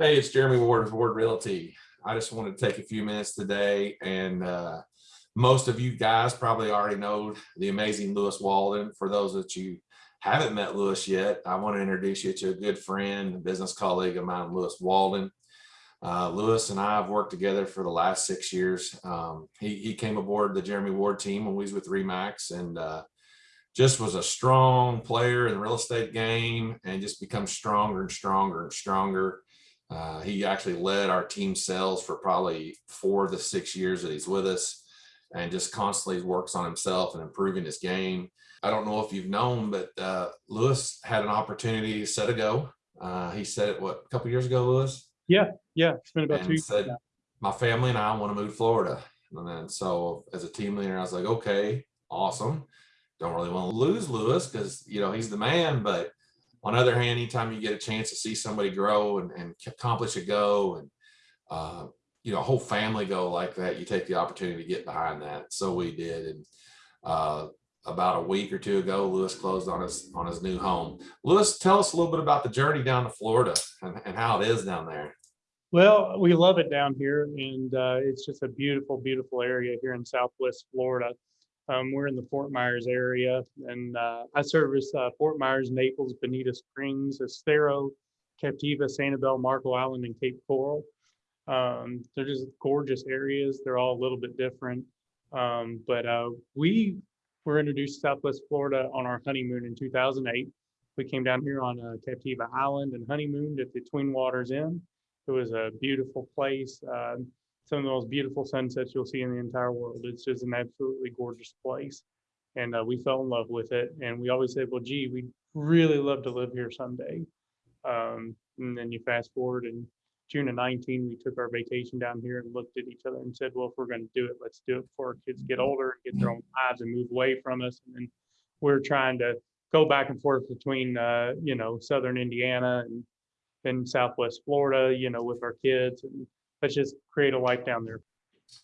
Hey, it's Jeremy Ward of Ward Realty. I just wanted to take a few minutes today and uh, most of you guys probably already know the amazing Lewis Walden. For those that you haven't met Lewis yet, I want to introduce you to a good friend, and business colleague of mine, Lewis Walden. Uh, Lewis and I have worked together for the last six years. Um, he, he came aboard the Jeremy Ward team when we was with Remax and uh, just was a strong player in the real estate game and just becomes stronger and stronger and stronger. Uh, he actually led our team sales for probably four to six years that he's with us and just constantly works on himself and improving his game. I don't know if you've known, but uh, Lewis had an opportunity to set a go. Uh, he said it, what, a couple years ago, Lewis? Yeah, yeah, it's been about two. Years said, my family and I want to move to Florida. And then so as a team leader, I was like, okay, awesome. Don't really want to lose Lewis because, you know, he's the man, but on the other hand, anytime you get a chance to see somebody grow and, and accomplish a go and, uh, you know, a whole family go like that, you take the opportunity to get behind that. So we did. And uh, about a week or two ago, Lewis closed on his on his new home. Lewis, tell us a little bit about the journey down to Florida and, and how it is down there. Well, we love it down here and uh, it's just a beautiful, beautiful area here in Southwest Florida. Um, we're in the Fort Myers area and uh, I service uh, Fort Myers, Naples, Bonita Springs, Estero, Captiva, Sanibel, Marco Island, and Cape Coral. Um, they're just gorgeous areas. They're all a little bit different. Um, but uh, we were introduced to Southwest Florida on our honeymoon in 2008. We came down here on uh, Captiva Island and honeymooned at the 'Tween Waters Inn. It was a beautiful place. Some of the most beautiful sunsets you'll see in the entire world. It's just an absolutely gorgeous place. And uh, we fell in love with it. And we always said, well, gee, we'd really love to live here someday. Um, and then you fast forward and June of 19, we took our vacation down here and looked at each other and said, well, if we're going to do it, let's do it before our kids get older and get their own lives and move away from us. And then we're trying to go back and forth between, uh, you know, Southern Indiana and, and Southwest Florida, you know, with our kids. And let's just create a life down there.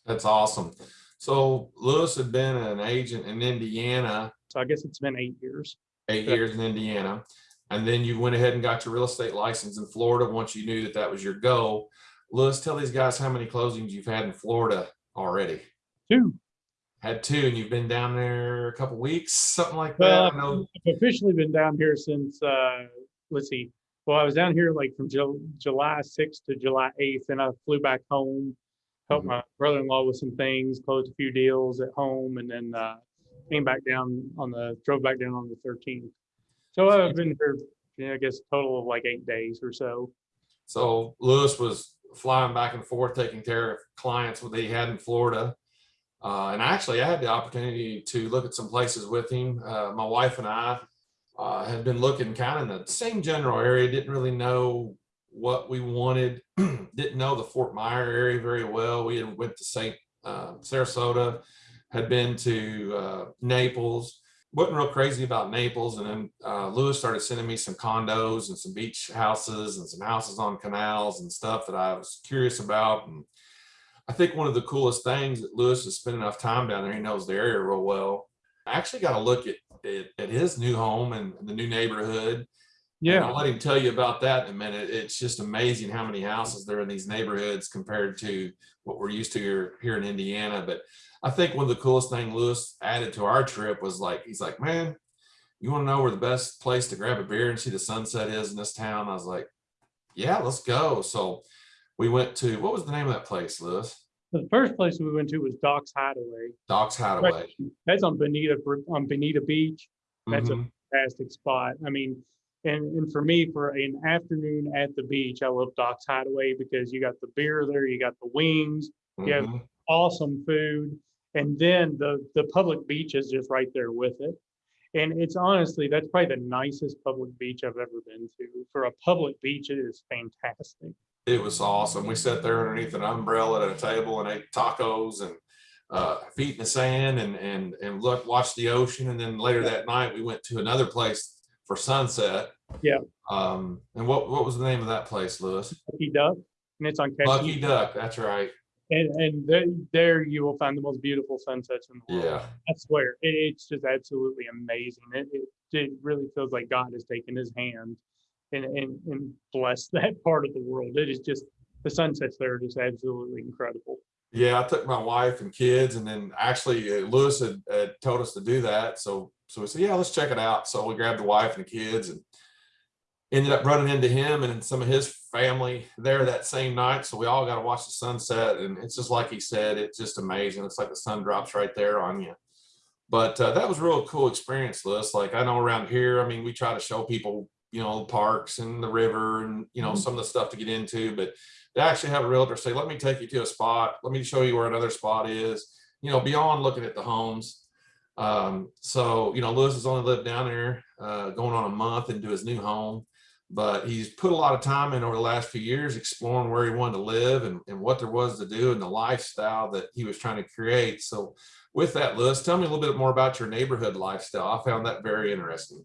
That's awesome. So Lewis had been an agent in Indiana, So I guess it's been eight years. eight years in Indiana. And then you went ahead and got your real estate license in Florida once you knew that that was your goal. Lewis, tell these guys how many closings you've had in Florida already. Two. Had two and you've been down there a couple weeks, something like that. Well, I know I've officially been down here since, uh, let's see. Well, I was down here like from Ju- July sixth to July eighth, and I flew back home, helped Mhm. my brother-in-law with some things, closed a few deals at home, and then, uh, came back down on the, drove back down on the thirteenth. So I've been here, yeah, I guess total of like eight days or so. So Lewis was flying back and forth, taking care of clients that he had in Florida. Uh, and actually, I had the opportunity to look at some places with him. Uh, my wife and I uh, had been looking kind of in the same general area, didn't really know what we wanted, didn't know the Fort Myer area very well. We had went to St. Uh, Sarasota, had been to uh, Naples, wasn't real crazy about Naples. And then uh, Lewis started sending me some condos and some beach houses and some houses on canals and stuff that I was curious about. And I think one of the coolest things that Lewis has spent enough time down there, he knows the area real well. I actually got to look at, at, at his new home and the new neighborhood. And Yeah, I'll let him tell you about that in a minute. It's just amazing how many houses there are in these neighborhoods compared to what we're used to here, here in Indiana. But I think one of the coolest thing Lewis added to our trip was like, he's like, man, you want to know where the best place to grab a beer and see the sunset is in this town? I was like, yeah, let's go. So we went to, what was the name of that place, Lewis? The first place we went to was Doc's Hideaway. Doc's Hideaway. That's on Bonita, on Bonita Beach. That's a Mhm. fantastic spot. I mean, and, and for me, for an afternoon at the beach, I love Doc's Hideaway because you got the beer there, you got the wings, yeah. Mhm. awesome food, and then the the public beach is just right there with it. And it's honestly, that's probably the nicest public beach I've ever been to. For a public beach, it is fantastic. It was awesome. We sat there underneath an umbrella at a table and ate tacos and uh, feet in the sand and and and look watched the ocean. And then later that night we went to another place for sunset. Yeah. Um, and what what was the name of that place, Lewis? Lucky Duck, and it's on Lucky. Duck. That's right. And and then there you will find the most beautiful sunsets in the world. Yeah. I swear, it, it's just absolutely amazing. It, it, it really feels like God has taken his hand and, and, and bless that part of the world. It is just, the sunsets there are just absolutely incredible. Yeah, I took my wife and kids and then actually uh, Lewis had, had told us to do that. So, so we said, yeah, let's check it out. So we grabbed the wife and the kids and ended up running into him and some of his family there that same night. So we all got to watch the sunset and it's just like he said, it's just amazing. It's like the sun drops right there on you. But uh, that was a real cool experience, Lewis. Like I know around here, I mean, we try to show people, you know, parks and the river and, you know, Mhm. some of the stuff to get into, but to actually have a realtor say, let me take you to a spot. Let me show you where another spot is, you know, beyond looking at the homes. Um, so, you know, Lewis has only lived down there, uh, going on a month into his new home, but he's put a lot of time in over the last few years exploring where he wanted to live and, and what there was to do and the lifestyle that he was trying to create. So with that, Lewis, tell me a little bit more about your neighborhood lifestyle. I found that very interesting.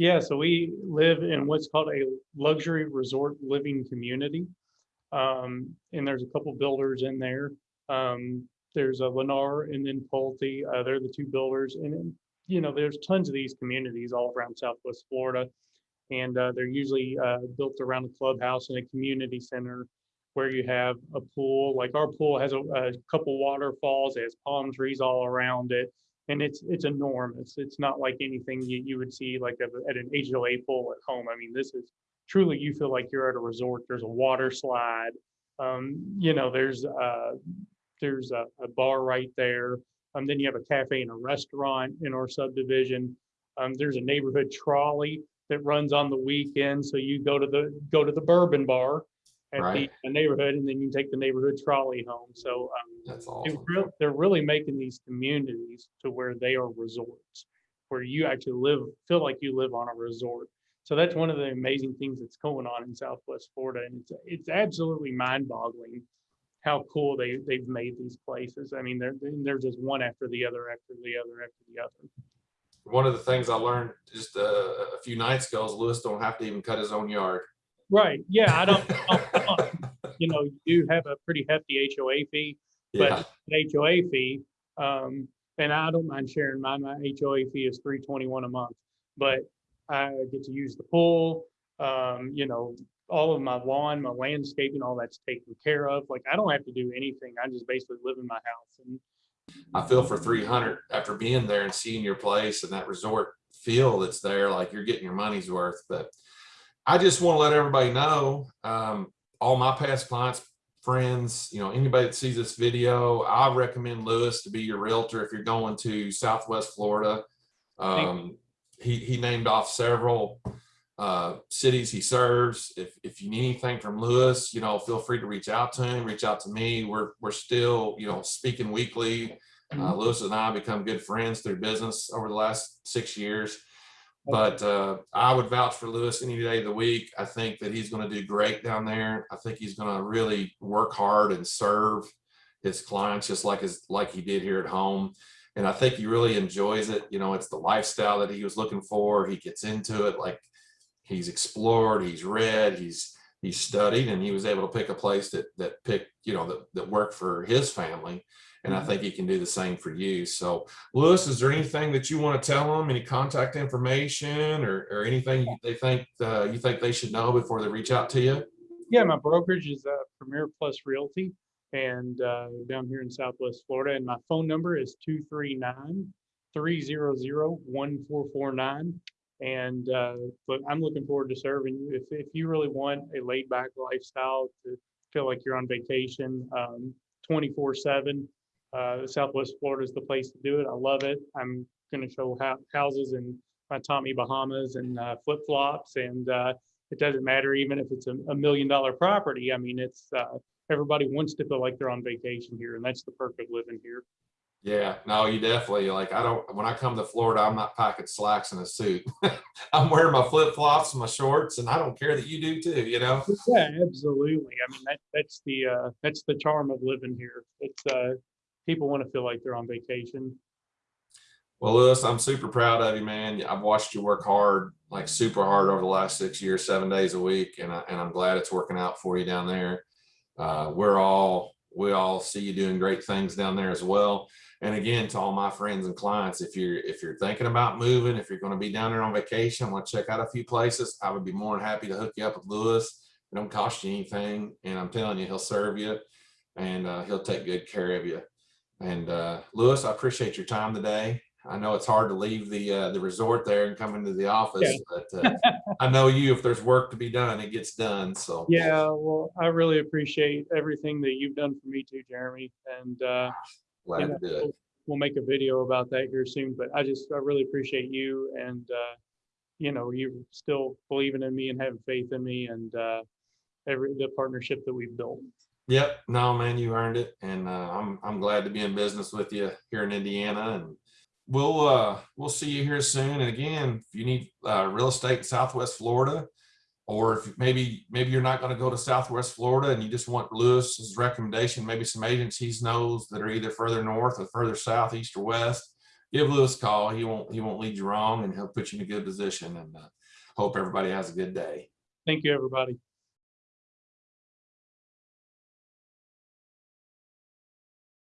Yeah, so we live in what's called a luxury resort living community. Um, and there's a couple builders in there. Um, there's a Lennar and then Pulte, uh, they're the two builders. And you know, there's tons of these communities all around Southwest Florida. And, uh, they're usually, uh, built around a clubhouse and a community center where you have a pool, like our pool has a, a couple waterfalls, it has palm trees all around it. And it's, it's enormous. It's not like anything you, you would see like at a- at an HOA pool at home. I mean, this is truly, you feel like you're at a resort. There's a water slide. Um, you know, there's, uh, there's a, a bar right there. Um, then you have a cafe and a restaurant in our subdivision. Um, there's a neighborhood trolley that runs on the weekend. So you go to the, go to the bourbon bar at the Right. uh, neighborhood and then you take the neighborhood trolley home. So, um, That's awesome. they're really making these communities to where they are resorts, where you actually live, feel like you live on a resort. So that's one of the amazing things that's going on in Southwest Florida, and it's it's absolutely mind-boggling how cool they they've made these places. I mean, they're they're just one after the other, after the other, after the other. One of the things I learned just uh, a few nights ago is Lewis don't have to even cut his own yard. Right? Yeah, I don't. I don't- you know, you do have a pretty hefty HOA fee, Yeah, but an HOA fee, um, and I don't mind sharing mine, my HOA fee is three twenty-one a month. But I get to use the pool, um, you know, all of my lawn, my landscaping, all that's taken care of. Like, I don't have to do anything. I just basically live in my house and I feel for three hundred after being there and seeing your place and that resort feel that's there, like you're getting your money's worth. But I just want to let everybody know, um, all my past clients, friends, you know, anybody that sees this video, I recommend Lewis to be your realtor if you're going to Southwest Florida. Um, he, he named off several uh, cities he serves. If, if you need anything from Lewis, you know, feel free to reach out to him, reach out to me. We're, we're still, you know, speaking weekly. Uh, Lewis and I become good friends through business over the last six years. But uh, I would vouch for Lewis any day of the week. I think that he's going to do great down there. I think he's going to really work hard and serve his clients just like his like he did here at home. And I think he really enjoys it. You know, it's the lifestyle that he was looking for. He gets into it like he's explored, he's read, he's he's studied, and he was able to pick a place that that picked, you know, that, that worked for his family. And I Mhm. think he can do the same for you. So Lewis, is there anything that you want to tell them? Any contact information or, or anything they think uh, you think they should know before they reach out to you? Yeah, my brokerage is uh, Premier Plus Realty and uh, down here in Southwest Florida. And my phone number is 239 300 1449. And uh, but I'm looking forward to serving you. If, if you really want a laid back lifestyle to feel like you're on vacation um, 24 7, uh, Southwest Florida is the place to do it. I love it. I'm going to show hou- houses in my Tommy Bahamas and uh, flip flops. And uh, it doesn't matter even if it's a, a million dollar property. I mean, it's uh, everybody wants to feel like they're on vacation here, and that's the perk of living here. Yeah, no, you definitely like I don't when I come to Florida, I'm not packing slacks and a suit. I'm wearing my flip flops and my shorts, and I don't care that you do too, you know. Yeah, absolutely. I mean, that that's the uh, that's the charm of living here. It's uh, people want to feel like they're on vacation. Well, Lewis, I'm super proud of you, man. I've watched you work hard, like super hard over the last six years, seven days a week, and I, and I'm glad it's working out for you down there. Uh, we're all we all see you doing great things down there as well. And again, to all my friends and clients, if you're, if you're thinking about moving, if you're gonna be down there on vacation, want to check out a few places, I would be more than happy to hook you up with Lewis. It don't cost you anything, and I'm telling you, he'll serve you and uh, he'll take good care of you. And uh, Lewis, I appreciate your time today. I know it's hard to leave the uh, the resort there and come into the office, but uh, I know you, if there's work to be done, it gets done. So Yeah, well, I really appreciate everything that you've done for me too, Jeremy. And uh, glad you to do it. we'll- we'll make a video about that here soon, but I just, I really appreciate you and, uh, you know, you still believing in me and having faith in me and, uh, every, the partnership that we've built. Yep, no, man, you earned it. And uh, I'm, I'm glad to be in business with you here in Indiana and we'll, uh, we'll see you here soon. And again, if you need uh, real estate in Southwest Florida, or if maybe, maybe you're not going to go to Southwest Florida and you just want Lewis's recommendation, maybe some agents he knows that are either further north or further south, east or west, give Lewis a call. He won't, he won't lead you wrong and he'll put you in a good position and uh, hope everybody has a good day. Thank you, everybody.